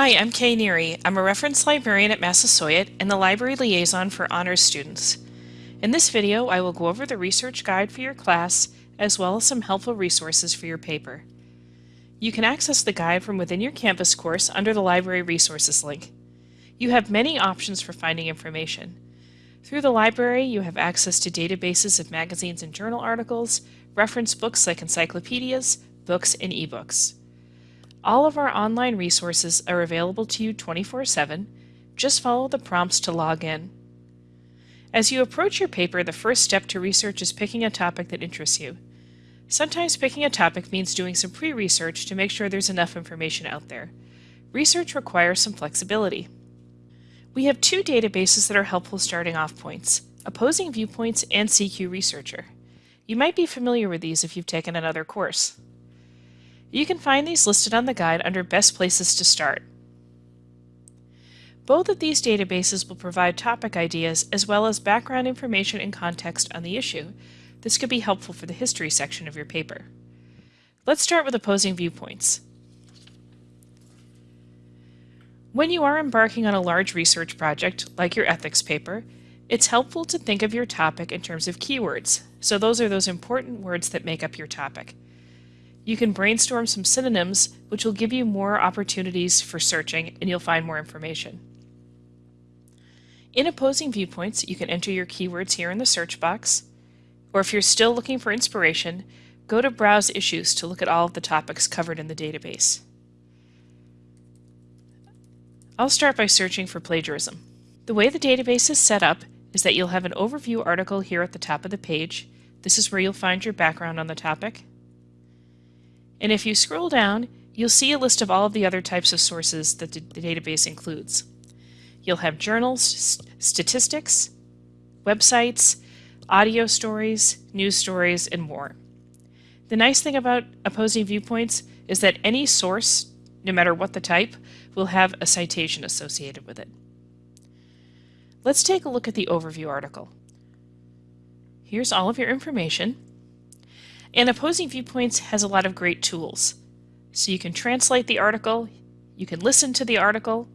Hi, I'm Kay Neary. I'm a reference librarian at Massasoit and the library liaison for honors students. In this video, I will go over the research guide for your class as well as some helpful resources for your paper. You can access the guide from within your Canvas course under the Library Resources link. You have many options for finding information. Through the library, you have access to databases of magazines and journal articles, reference books like encyclopedias, books, and ebooks. All of our online resources are available to you 24-7. Just follow the prompts to log in. As you approach your paper, the first step to research is picking a topic that interests you. Sometimes picking a topic means doing some pre-research to make sure there's enough information out there. Research requires some flexibility. We have two databases that are helpful starting off points, Opposing Viewpoints and CQ Researcher. You might be familiar with these if you've taken another course. You can find these listed on the guide under Best Places to Start. Both of these databases will provide topic ideas as well as background information and context on the issue, this could be helpful for the history section of your paper. Let's start with opposing viewpoints. When you are embarking on a large research project, like your ethics paper, it's helpful to think of your topic in terms of keywords, so those are those important words that make up your topic. You can brainstorm some synonyms, which will give you more opportunities for searching and you'll find more information. In opposing viewpoints, you can enter your keywords here in the search box, or if you're still looking for inspiration, go to Browse Issues to look at all of the topics covered in the database. I'll start by searching for plagiarism. The way the database is set up is that you'll have an overview article here at the top of the page. This is where you'll find your background on the topic. And if you scroll down, you'll see a list of all of the other types of sources that the database includes. You'll have journals, statistics, websites, audio stories, news stories, and more. The nice thing about opposing viewpoints is that any source, no matter what the type, will have a citation associated with it. Let's take a look at the overview article. Here's all of your information. And Opposing Viewpoints has a lot of great tools. So you can translate the article, you can listen to the article,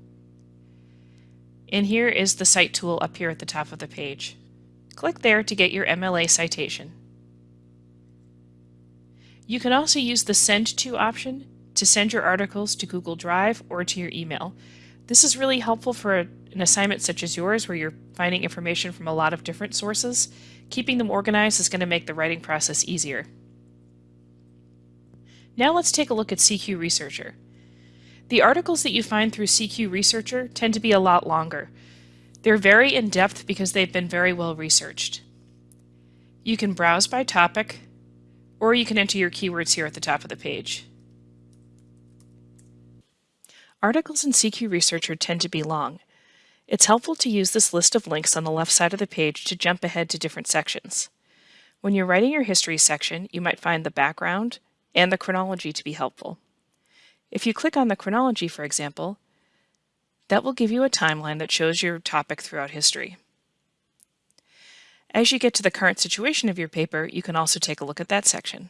and here is the Cite tool up here at the top of the page. Click there to get your MLA citation. You can also use the Send To option to send your articles to Google Drive or to your email. This is really helpful for an assignment such as yours where you're finding information from a lot of different sources. Keeping them organized is going to make the writing process easier. Now let's take a look at CQ Researcher. The articles that you find through CQ Researcher tend to be a lot longer, they're very in-depth because they've been very well researched. You can browse by topic, or you can enter your keywords here at the top of the page. Articles in CQ Researcher tend to be long. It's helpful to use this list of links on the left side of the page to jump ahead to different sections. When you're writing your history section, you might find the background and the chronology to be helpful. If you click on the chronology, for example, that will give you a timeline that shows your topic throughout history. As you get to the current situation of your paper, you can also take a look at that section.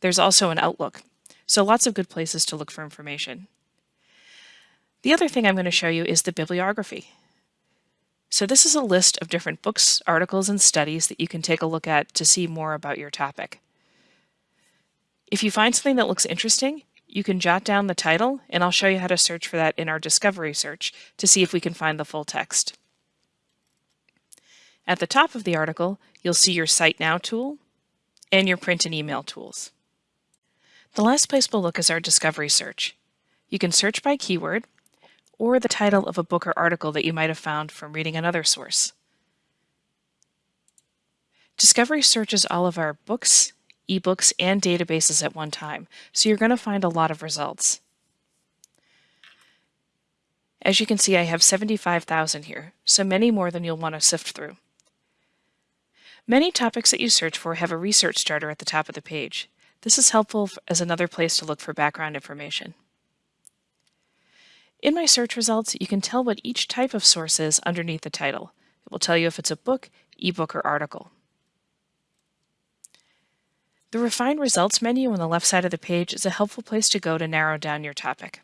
There's also an outlook, so lots of good places to look for information. The other thing I'm going to show you is the bibliography. So this is a list of different books, articles, and studies that you can take a look at to see more about your topic. If you find something that looks interesting, you can jot down the title, and I'll show you how to search for that in our discovery search to see if we can find the full text. At the top of the article, you'll see your Cite Now tool and your print and email tools. The last place we'll look is our discovery search. You can search by keyword or the title of a book or article that you might have found from reading another source. Discovery searches all of our books, ebooks, and databases at one time, so you're going to find a lot of results. As you can see, I have 75,000 here, so many more than you'll want to sift through. Many topics that you search for have a research starter at the top of the page. This is helpful as another place to look for background information. In my search results, you can tell what each type of source is underneath the title. It will tell you if it's a book, ebook, or article. The Refine Results menu on the left side of the page is a helpful place to go to narrow down your topic.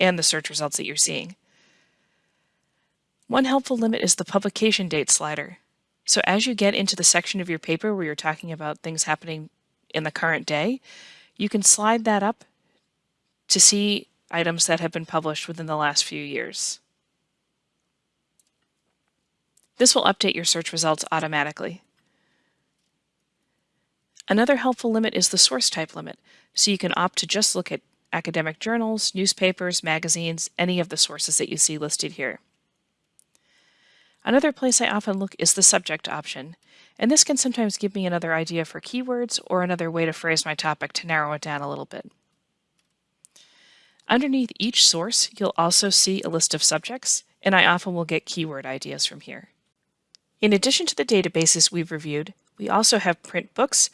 and the search results that you're seeing. One helpful limit is the publication date slider. So as you get into the section of your paper where you're talking about things happening in the current day, you can slide that up to see items that have been published within the last few years. This will update your search results automatically. Another helpful limit is the source type limit, so you can opt to just look at academic journals, newspapers, magazines, any of the sources that you see listed here. Another place I often look is the subject option, and this can sometimes give me another idea for keywords or another way to phrase my topic to narrow it down a little bit. Underneath each source, you'll also see a list of subjects, and I often will get keyword ideas from here. In addition to the databases we've reviewed, we also have print books,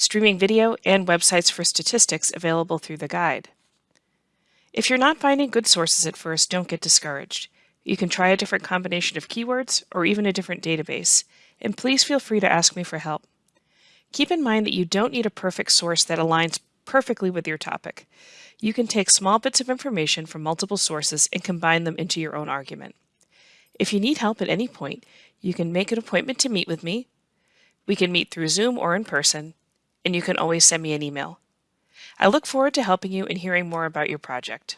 streaming video, and websites for statistics available through the guide. If you're not finding good sources at first, don't get discouraged. You can try a different combination of keywords or even a different database, and please feel free to ask me for help. Keep in mind that you don't need a perfect source that aligns perfectly with your topic. You can take small bits of information from multiple sources and combine them into your own argument. If you need help at any point, you can make an appointment to meet with me. We can meet through Zoom or in person, and you can always send me an email. I look forward to helping you and hearing more about your project.